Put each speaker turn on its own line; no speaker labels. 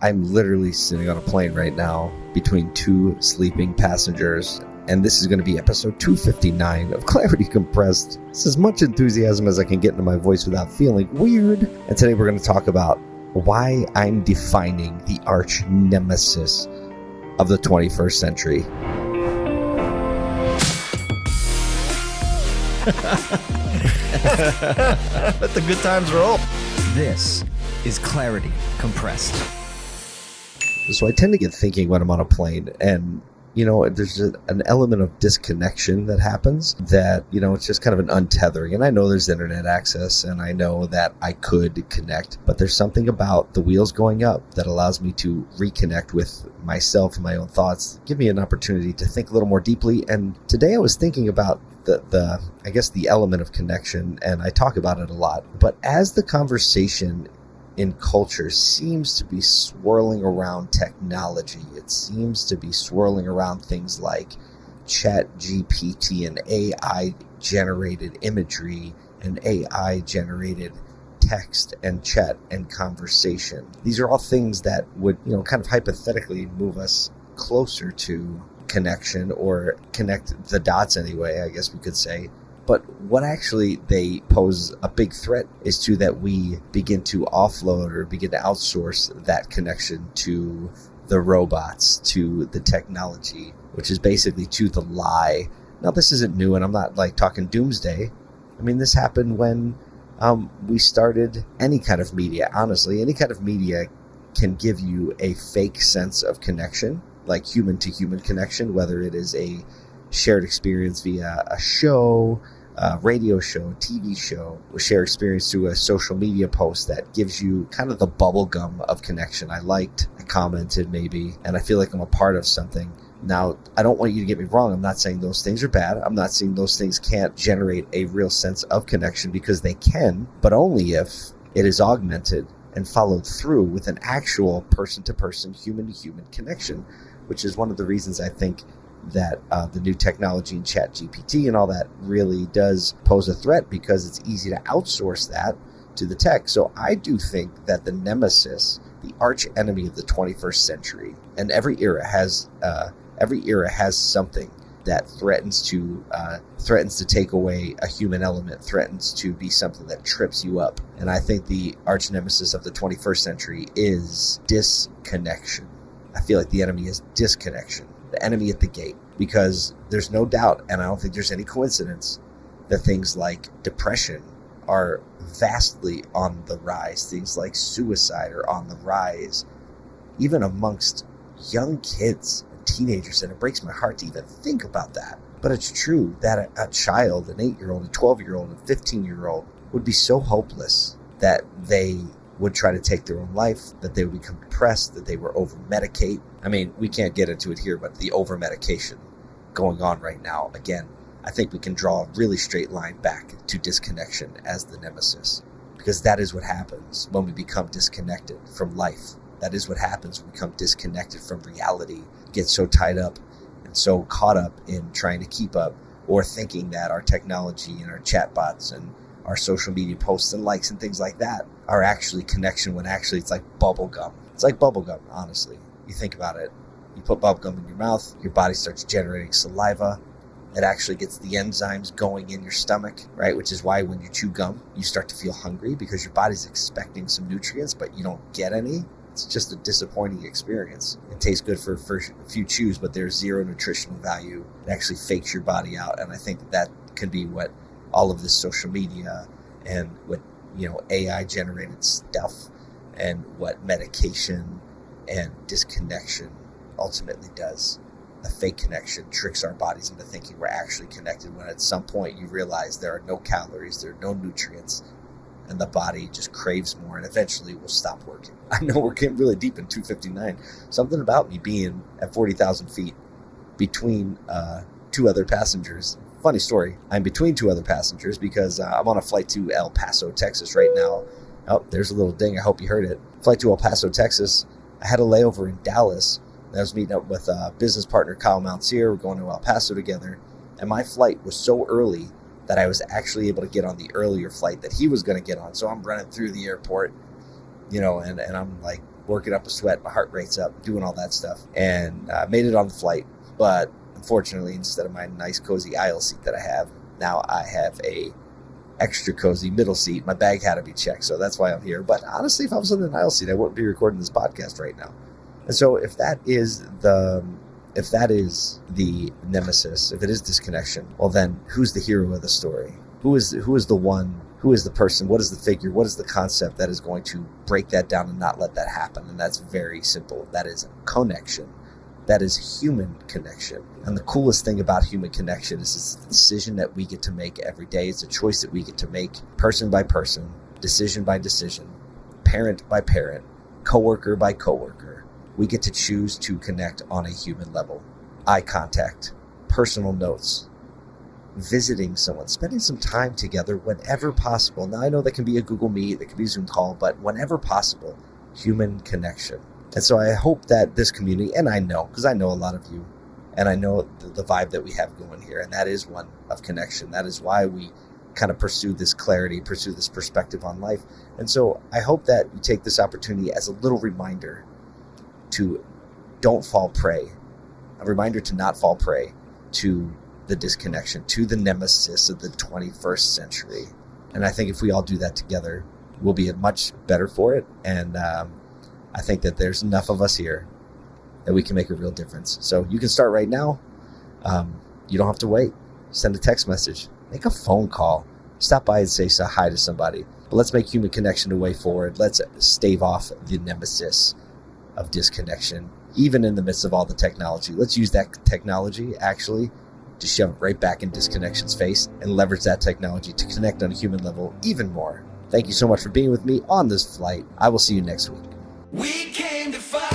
I'm literally sitting on a plane right now between two sleeping passengers, and this is going to be episode 259 of Clarity Compressed. It's as much enthusiasm as I can get into my voice without feeling weird. And today we're going to talk about why I'm defining the arch nemesis of the 21st century.
Let the good times roll.
This is Clarity Compressed.
So I tend to get thinking when I'm on a plane, and you know, there's a, an element of disconnection that happens that, you know, it's just kind of an untethering. And I know there's internet access and I know that I could connect, but there's something about the wheels going up that allows me to reconnect with myself and my own thoughts, give me an opportunity to think a little more deeply. And today I was thinking about the, the I guess the element of connection and I talk about it a lot. But as the conversation in culture seems to be swirling around technology. It seems to be swirling around things like ChatGPT and AI generated imagery and AI generated text and chat and conversation. These are all things that would, you know, kind of hypothetically move us closer to connection or connect the dots anyway, I guess we could say, but what actually they pose a big threat is to that we begin to offload or begin to outsource that connection to the robots, to the technology, which is basically to the lie. Now, this isn't new, and I'm not like talking doomsday. I mean, this happened when um, we started any kind of media. Honestly, any kind of media can give you a fake sense of connection, like human to human connection, whether it is a shared experience via a show, a radio show, TV show, share experience through a social media post that gives you kind of the bubblegum of connection. I liked, I commented maybe, and I feel like I'm a part of something. Now, I don't want you to get me wrong. I'm not saying those things are bad. I'm not saying those things can't generate a real sense of connection because they can, but only if it is augmented and followed through with an actual person to person, human to human connection, which is one of the reasons I think that uh, the new technology in ChatGPT and all that really does pose a threat because it's easy to outsource that to the tech. So i do think that the nemesis the arch enemy of the 21st century and every era has uh, every era has something that threatens to uh, threatens to take away a human element threatens to be something that trips you up. And i think the arch nemesis of the 21st century is disconnection. I feel like the enemy is disconnection the enemy at the gate because there's no doubt, and I don't think there's any coincidence, that things like depression are vastly on the rise. Things like suicide are on the rise, even amongst young kids and teenagers. And it breaks my heart to even think about that. But it's true that a, a child, an eight year old, a 12 year old, a 15 year old, would be so hopeless that they would try to take their own life, that they would become depressed, that they were over medicate. I mean, we can't get into it here, but the over medication going on right now, again, I think we can draw a really straight line back to disconnection as the nemesis. Because that is what happens when we become disconnected from life. That is what happens when we become disconnected from reality, get so tied up and so caught up in trying to keep up or thinking that our technology and our chatbots and our social media posts and likes and things like that are actually connection when actually it's like bubble gum. It's like bubble gum, honestly. You think about it. You put bubble gum in your mouth, your body starts generating saliva. It actually gets the enzymes going in your stomach, right? Which is why when you chew gum, you start to feel hungry because your body's expecting some nutrients, but you don't get any. It's just a disappointing experience. It tastes good for a few chews, but there's zero nutritional value. It actually fakes your body out. And I think that, that can be what all of this social media and what you know AI generated stuff and what medication and disconnection ultimately does. The fake connection tricks our bodies into thinking we're actually connected when at some point you realize there are no calories, there are no nutrients, and the body just craves more and eventually will stop working. I know we're getting really deep in 259. Something about me being at 40,000 feet between uh, two other passengers funny story. I'm between two other passengers because uh, I'm on a flight to El Paso, Texas right now. Oh, there's a little ding. I hope you heard it. Flight to El Paso, Texas. I had a layover in Dallas. I was meeting up with a business partner, Kyle Mountsier. We're going to El Paso together. And my flight was so early that I was actually able to get on the earlier flight that he was going to get on. So I'm running through the airport, you know, and, and I'm like working up a sweat, my heart rate's up, doing all that stuff, and uh, made it on the flight. But unfortunately, instead of my nice cozy aisle seat that I have, now I have a extra cozy middle seat. My bag had to be checked, so that's why I'm here. But honestly, if I was in an aisle seat, I wouldn't be recording this podcast right now. And so, if that is the if that is the nemesis, if it is disconnection, well, then who's the hero of the story? Who is who is the one? Who is the person? What is the figure? What is the concept that is going to break that down and not let that happen? And that's very simple. That is connection. That is human connection. And the coolest thing about human connection is it's a decision that we get to make every day. It's a choice that we get to make person by person, decision by decision, parent by parent, coworker by coworker. We get to choose to connect on a human level. Eye contact, personal notes, visiting someone, spending some time together whenever possible. Now, I know that can be a Google Meet, that can be a Zoom call, but whenever possible, human connection. And so I hope that this community, and I know, because I know a lot of you, and I know the, the, vibe that we have going here, and that is one of connection. That is why we kind of pursue this clarity, pursue this perspective on life. And so I hope that you take this opportunity as a little reminder to don't fall prey, a reminder to not fall prey to the disconnection, to the nemesis of the 21st century. And I think if we all do that together, we'll be much better for it. And um, I think that there's enough of us here that we can make a real difference. So you can start right now. Um, you don't have to wait. Send a text message, make a phone call, stop by and say, hi to somebody. But let's make human connection a way forward. Let's stave off the nemesis of disconnection, even in the midst of all the technology. Let's use that technology actually to shove right back in disconnection's face and leverage that technology to connect on a human level even more. Thank you so much for being with me on this flight. I will see you next week. We came to fight.